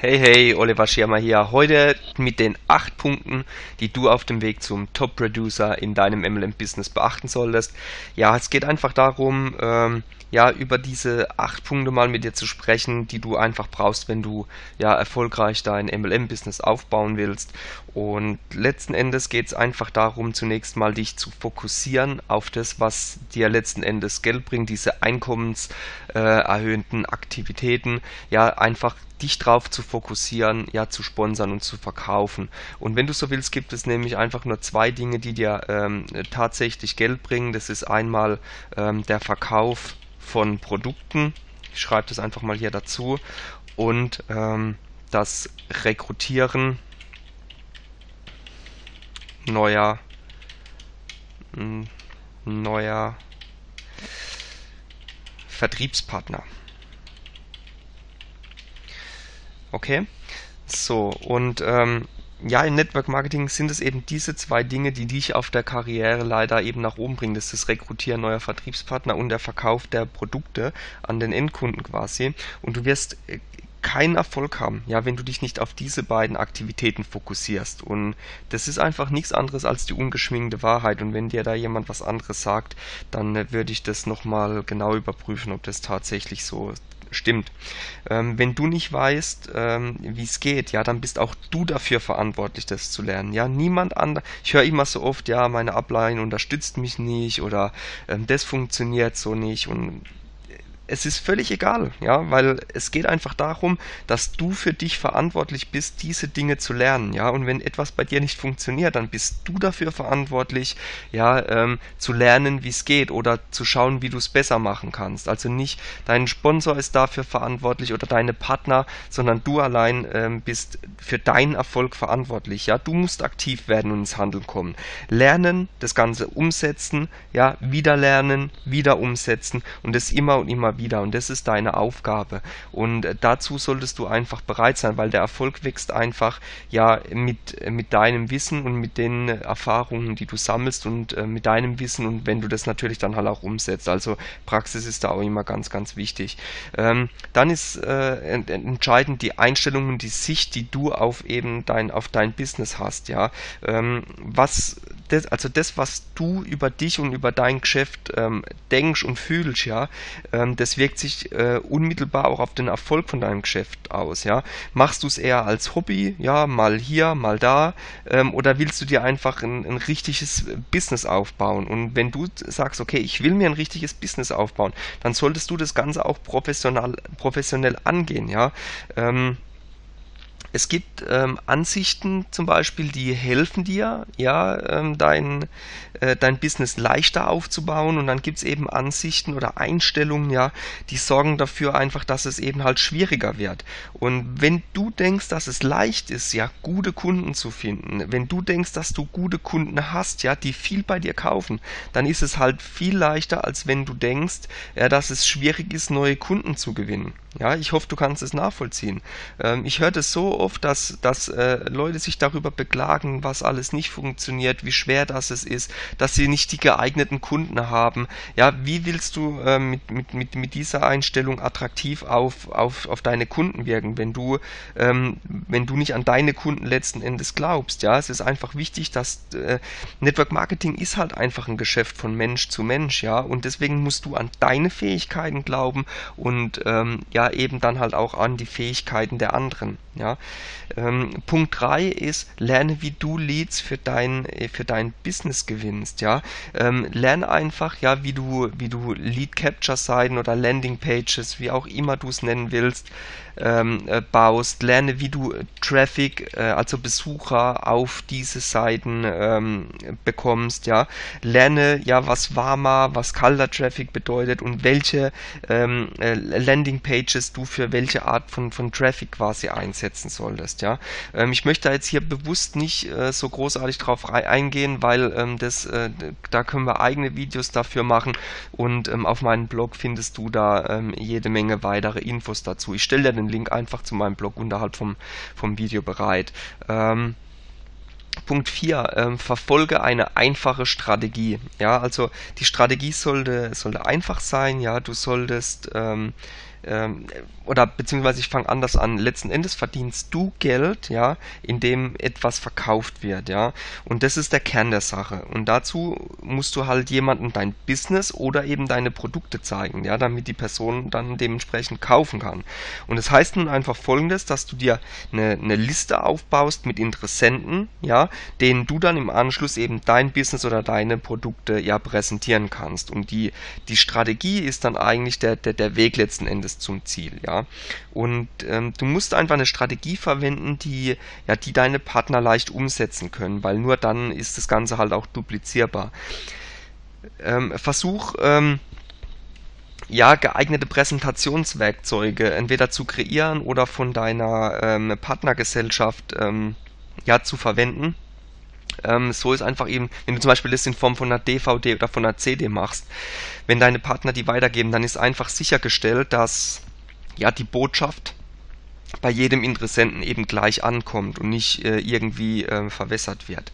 Hey, hey, Oliver Schirmer hier. Heute mit den acht Punkten, die du auf dem Weg zum Top-Producer in deinem MLM-Business beachten solltest. Ja, es geht einfach darum, ähm, ja, über diese acht Punkte mal mit dir zu sprechen, die du einfach brauchst, wenn du ja erfolgreich dein MLM-Business aufbauen willst. Und letzten Endes geht es einfach darum, zunächst mal dich zu fokussieren auf das, was dir letzten Endes Geld bringt, diese einkommenserhöhenden äh, Aktivitäten, ja, einfach dich drauf zu fokussieren, ja, zu sponsern und zu verkaufen. Und wenn du so willst, gibt es nämlich einfach nur zwei Dinge, die dir ähm, tatsächlich Geld bringen. Das ist einmal ähm, der Verkauf von Produkten. Ich schreibe das einfach mal hier dazu. Und ähm, das Rekrutieren neuer neuer Vertriebspartner. Okay, so und ähm, ja, im Network Marketing sind es eben diese zwei Dinge, die dich auf der Karriere leider eben nach oben bringen. Das ist das Rekrutieren neuer Vertriebspartner und der Verkauf der Produkte an den Endkunden quasi. Und du wirst äh, keinen Erfolg haben, ja, wenn du dich nicht auf diese beiden Aktivitäten fokussierst. Und das ist einfach nichts anderes als die ungeschminkte Wahrheit. Und wenn dir da jemand was anderes sagt, dann äh, würde ich das nochmal genau überprüfen, ob das tatsächlich so stimmt. Ähm, wenn du nicht weißt, ähm, wie es geht, ja, dann bist auch du dafür verantwortlich, das zu lernen. Ja, niemand anderes. Ich höre immer so oft, ja, meine Ablein unterstützt mich nicht oder ähm, das funktioniert so nicht und es ist völlig egal, ja, weil es geht einfach darum, dass du für dich verantwortlich bist, diese Dinge zu lernen, ja, und wenn etwas bei dir nicht funktioniert, dann bist du dafür verantwortlich, ja, ähm, zu lernen, wie es geht oder zu schauen, wie du es besser machen kannst. Also nicht dein Sponsor ist dafür verantwortlich oder deine Partner, sondern du allein ähm, bist für deinen Erfolg verantwortlich, ja. Du musst aktiv werden und ins Handeln kommen. Lernen, das Ganze umsetzen, ja, wieder lernen, wieder umsetzen und das immer und immer wieder und das ist deine Aufgabe und dazu solltest du einfach bereit sein, weil der Erfolg wächst einfach ja mit, mit deinem Wissen und mit den Erfahrungen, die du sammelst und äh, mit deinem Wissen und wenn du das natürlich dann halt auch umsetzt. Also Praxis ist da auch immer ganz, ganz wichtig. Ähm, dann ist äh, entscheidend die Einstellung und die Sicht, die du auf eben dein, auf dein Business hast, ja. Ähm, was das, also das, was du über dich und über dein Geschäft ähm, denkst und fühlst, ja, ähm, das wirkt sich äh, unmittelbar auch auf den Erfolg von deinem Geschäft aus, ja. Machst du es eher als Hobby, ja, mal hier, mal da, ähm, oder willst du dir einfach ein, ein richtiges Business aufbauen? Und wenn du sagst, okay, ich will mir ein richtiges Business aufbauen, dann solltest du das Ganze auch professional, professionell angehen, ja. Ähm, es gibt ähm, Ansichten zum Beispiel, die helfen dir, ja, ähm, dein, äh, dein Business leichter aufzubauen und dann gibt es eben Ansichten oder Einstellungen, ja, die sorgen dafür einfach, dass es eben halt schwieriger wird. Und wenn du denkst, dass es leicht ist, ja, gute Kunden zu finden, wenn du denkst, dass du gute Kunden hast, ja, die viel bei dir kaufen, dann ist es halt viel leichter, als wenn du denkst, ja, dass es schwierig ist, neue Kunden zu gewinnen. Ja, ich hoffe, du kannst es nachvollziehen. Ähm, ich höre das so oft, dass, dass äh, Leute sich darüber beklagen, was alles nicht funktioniert, wie schwer das es ist, dass sie nicht die geeigneten Kunden haben. Ja, wie willst du äh, mit, mit, mit, mit dieser Einstellung attraktiv auf, auf, auf deine Kunden wirken, wenn du, ähm, wenn du nicht an deine Kunden letzten Endes glaubst? Ja, es ist einfach wichtig, dass äh, Network Marketing ist halt einfach ein Geschäft von Mensch zu Mensch, ja, und deswegen musst du an deine Fähigkeiten glauben und ähm, ja, eben dann halt auch an die Fähigkeiten der anderen. Ja. Ähm, Punkt 3 ist, lerne, wie du Leads für dein, äh, für dein Business gewinnst. Ja. Ähm, lerne einfach, ja, wie du, wie du Lead Capture Seiten oder Landing Pages, wie auch immer du es nennen willst, ähm, äh, baust. Lerne, wie du Traffic, äh, also Besucher auf diese Seiten ähm, bekommst. Ja. Lerne, ja, was warmer, was kalter Traffic bedeutet und welche ähm, äh, Landing Pages du für welche Art von, von Traffic quasi einsetzen solltest. Ja? Ähm, ich möchte da jetzt hier bewusst nicht äh, so großartig drauf eingehen, weil ähm, das, äh, da können wir eigene Videos dafür machen und ähm, auf meinem Blog findest du da jede Menge weitere Infos dazu. Ich stelle dir den Link einfach zu meinem Blog unterhalb vom, vom Video bereit. Ähm, Punkt 4, ähm, verfolge eine einfache Strategie. Ja, also die Strategie sollte, sollte einfach sein, ja, du solltest ähm, ähm, oder beziehungsweise ich fange anders an. Letzten Endes verdienst du Geld, ja, indem etwas verkauft wird, ja. Und das ist der Kern der Sache. Und dazu musst du halt jemandem dein Business oder eben deine Produkte zeigen, ja, damit die Person dann dementsprechend kaufen kann. Und das heißt nun einfach folgendes, dass du dir eine, eine Liste aufbaust mit Interessenten, ja, denen du dann im Anschluss eben dein Business oder deine Produkte ja präsentieren kannst. Und die, die Strategie ist dann eigentlich der, der, der Weg letzten Endes zum Ziel, ja. Und ähm, du musst einfach eine Strategie verwenden, die, ja, die deine Partner leicht umsetzen können, weil nur dann ist das Ganze halt auch duplizierbar. Ähm, versuch, ähm, ja, geeignete Präsentationswerkzeuge entweder zu kreieren oder von deiner ähm, Partnergesellschaft ähm, ja, zu verwenden. Ähm, so ist einfach eben, wenn du zum Beispiel das in Form von einer DVD oder von einer CD machst, wenn deine Partner die weitergeben, dann ist einfach sichergestellt, dass ja die Botschaft bei jedem Interessenten eben gleich ankommt und nicht äh, irgendwie äh, verwässert wird.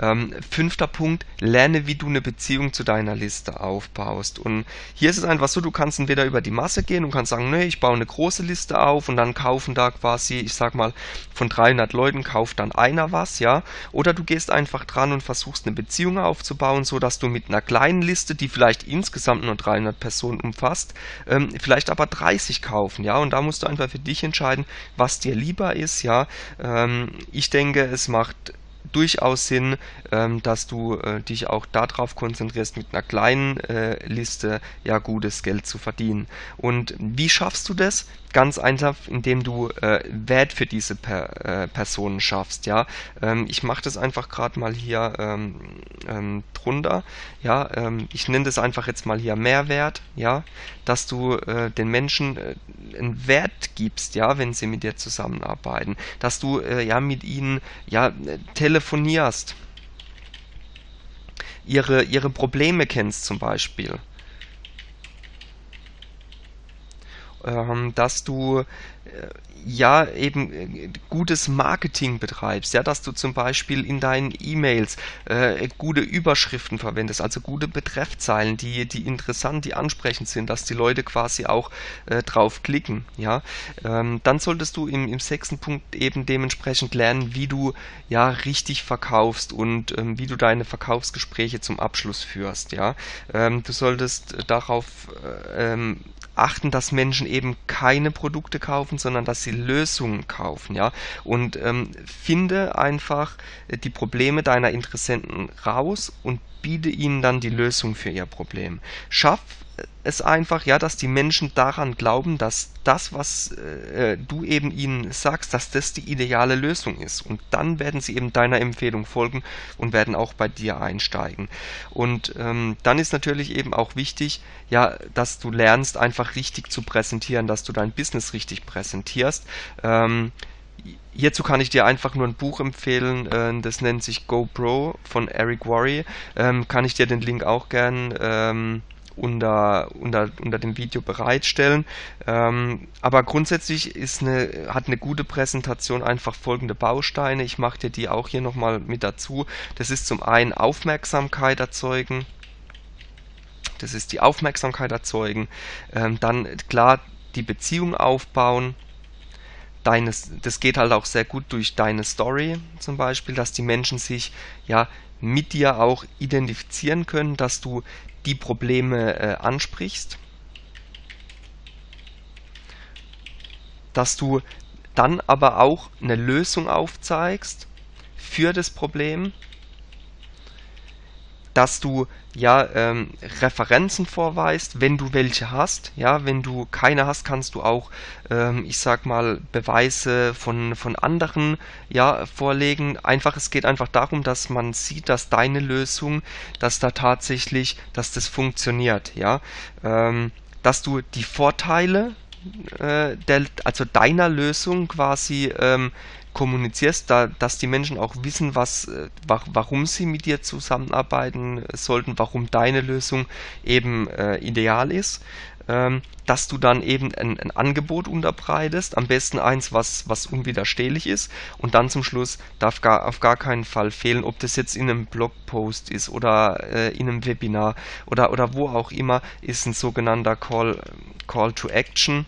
Ähm, fünfter Punkt, lerne, wie du eine Beziehung zu deiner Liste aufbaust. Und hier ist es einfach so, du kannst entweder über die Masse gehen und kannst sagen, nee, ich baue eine große Liste auf und dann kaufen da quasi, ich sag mal, von 300 Leuten kauft dann einer was, ja. Oder du gehst einfach dran und versuchst eine Beziehung aufzubauen, so dass du mit einer kleinen Liste, die vielleicht insgesamt nur 300 Personen umfasst, ähm, vielleicht aber 30 kaufen, ja. Und da musst du einfach für dich entscheiden, was dir lieber ist, ja. Ähm, ich denke, es macht durchaus Sinn, ähm, dass du äh, dich auch darauf konzentrierst, mit einer kleinen äh, Liste ja gutes Geld zu verdienen. Und wie schaffst du das? Ganz einfach, indem du äh, Wert für diese per, äh, Personen schaffst. Ja, ähm, ich mache das einfach gerade mal hier ähm, ähm, drunter. Ja, ähm, ich nenne das einfach jetzt mal hier Mehrwert. Ja, dass du äh, den Menschen äh, einen Wert gibst, ja, wenn sie mit dir zusammenarbeiten, dass du äh, ja mit ihnen ja telefonierst, ihre ihre Probleme kennst zum Beispiel ähm, dass du äh, ja eben äh, gutes Marketing betreibst, ja, dass du zum Beispiel in deinen E-Mails äh, gute Überschriften verwendest, also gute Betreffzeilen, die, die interessant, die ansprechend sind, dass die Leute quasi auch äh, drauf klicken, ja. Ähm, dann solltest du im, im sechsten Punkt eben dementsprechend lernen, wie du ja richtig verkaufst und ähm, wie du deine Verkaufsgespräche zum Abschluss führst, ja. Ähm, du solltest darauf äh, ähm, achten, dass Menschen eben keine Produkte kaufen, sondern dass sie Lösungen kaufen, ja. Und ähm, finde einfach äh, die Probleme deiner Interessenten raus und biete ihnen dann die Lösung für ihr Problem. Schaff es einfach, ja, dass die Menschen daran glauben, dass das, was äh, du eben ihnen sagst, dass das die ideale Lösung ist. Und dann werden sie eben deiner Empfehlung folgen und werden auch bei dir einsteigen. Und ähm, dann ist natürlich eben auch wichtig, ja, dass du lernst, einfach richtig zu präsentieren, dass du dein Business richtig präsentierst. Ähm, Hierzu kann ich dir einfach nur ein Buch empfehlen, äh, das nennt sich GoPro von Eric Worre. Ähm, kann ich dir den Link auch gern ähm, unter, unter, unter dem Video bereitstellen. Ähm, aber grundsätzlich ist eine, hat eine gute Präsentation einfach folgende Bausteine. Ich mache dir die auch hier nochmal mit dazu. Das ist zum einen Aufmerksamkeit erzeugen. Das ist die Aufmerksamkeit erzeugen. Ähm, dann klar die Beziehung aufbauen. Deines, das geht halt auch sehr gut durch deine Story zum Beispiel, dass die Menschen sich ja mit dir auch identifizieren können, dass du die Probleme äh, ansprichst, dass du dann aber auch eine Lösung aufzeigst für das Problem dass du ja ähm, Referenzen vorweist, wenn du welche hast. Ja, wenn du keine hast, kannst du auch, ähm, ich sag mal, Beweise von, von anderen ja, vorlegen. Einfach, es geht einfach darum, dass man sieht, dass deine Lösung, dass da tatsächlich, dass das funktioniert. Ja, ähm, dass du die Vorteile äh, der, also deiner Lösung quasi ähm, kommunizierst, da, dass die Menschen auch wissen, was, äh, warum sie mit dir zusammenarbeiten sollten, warum deine Lösung eben äh, ideal ist. ähm, dass du dann eben ein, ein, Angebot unterbreitest, am besten eins, was, was unwiderstehlich ist und dann zum Schluss darf gar, auf gar keinen Fall fehlen, ob das jetzt in einem Blogpost ist oder äh, in einem Webinar oder, oder wo auch immer, ist ein sogenannter Call, Call to Action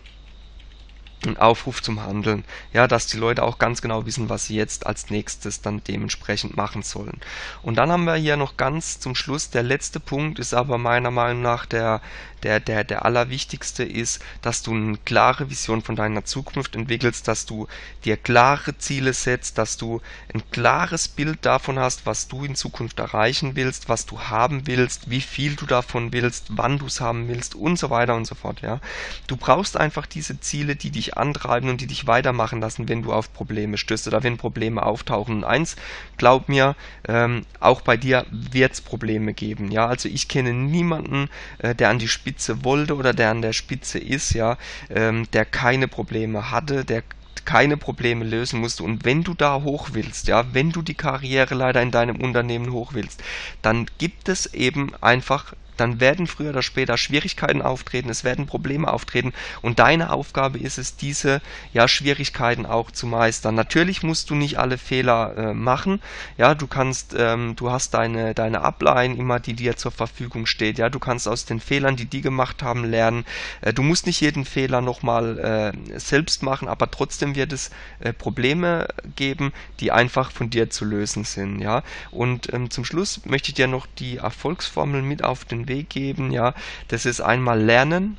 ein Aufruf zum Handeln. Ja, dass die Leute auch ganz genau wissen, was sie jetzt als nächstes dann dementsprechend machen sollen. Und dann haben wir hier noch ganz zum Schluss, der letzte Punkt ist aber meiner Meinung nach der, der, der, der allerwichtigste ist, dass du eine klare Vision von deiner Zukunft entwickelst, dass du dir klare Ziele setzt, dass du ein klares Bild davon hast, was du in Zukunft erreichen willst, was du haben willst, wie viel du davon willst, wann du es haben willst und so weiter und so fort. Ja, du brauchst einfach diese Ziele, die dich antreiben und die dich weitermachen lassen, wenn du auf Probleme stößt oder wenn Probleme auftauchen. Und eins, glaub mir, ähm, auch bei dir wird es Probleme geben. Ja, also ich kenne niemanden, äh, der an die Spitze wollte oder der an der Spitze ist, ja, ähm, der keine Probleme hatte, der keine Probleme lösen musste. Und wenn du da hoch willst, ja, wenn du die Karriere leider in deinem Unternehmen hoch willst, dann gibt es eben einfach dann werden früher oder später Schwierigkeiten auftreten, es werden Probleme auftreten und deine Aufgabe ist es, diese ja, Schwierigkeiten auch zu meistern. Natürlich musst du nicht alle Fehler äh, machen, ja, du kannst, ähm, du hast deine, deine Upline immer, die dir zur Verfügung steht, ja, du kannst aus den Fehlern, die die gemacht haben, lernen. Äh, du musst nicht jeden Fehler nochmal äh, selbst machen, aber trotzdem wird es äh, Probleme geben, die einfach von dir zu lösen sind, ja. Und ähm, zum Schluss möchte ich dir noch die Erfolgsformel mit auf Weg geben, ja. Das ist einmal Lernen,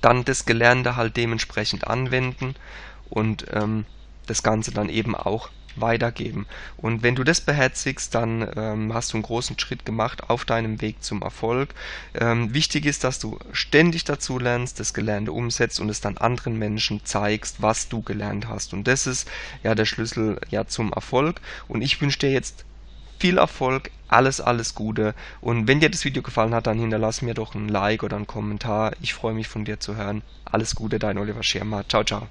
dann das Gelernte halt dementsprechend anwenden und ähm, das Ganze dann eben auch weitergeben. Und wenn du das beherzigst, dann ähm, hast du einen großen Schritt gemacht auf deinem Weg zum Erfolg. Ähm, wichtig ist, dass du ständig dazu lernst, das Gelernte umsetzt und es dann anderen Menschen zeigst, was du gelernt hast. Und das ist ja der Schlüssel ja zum Erfolg. Und ich wünsche dir jetzt viel Erfolg, alles, alles Gute. Und wenn dir das Video gefallen hat, dann hinterlass mir doch ein Like oder einen Kommentar. Ich freue mich von dir zu hören. Alles Gute, dein Oliver Schirmer. Ciao, ciao.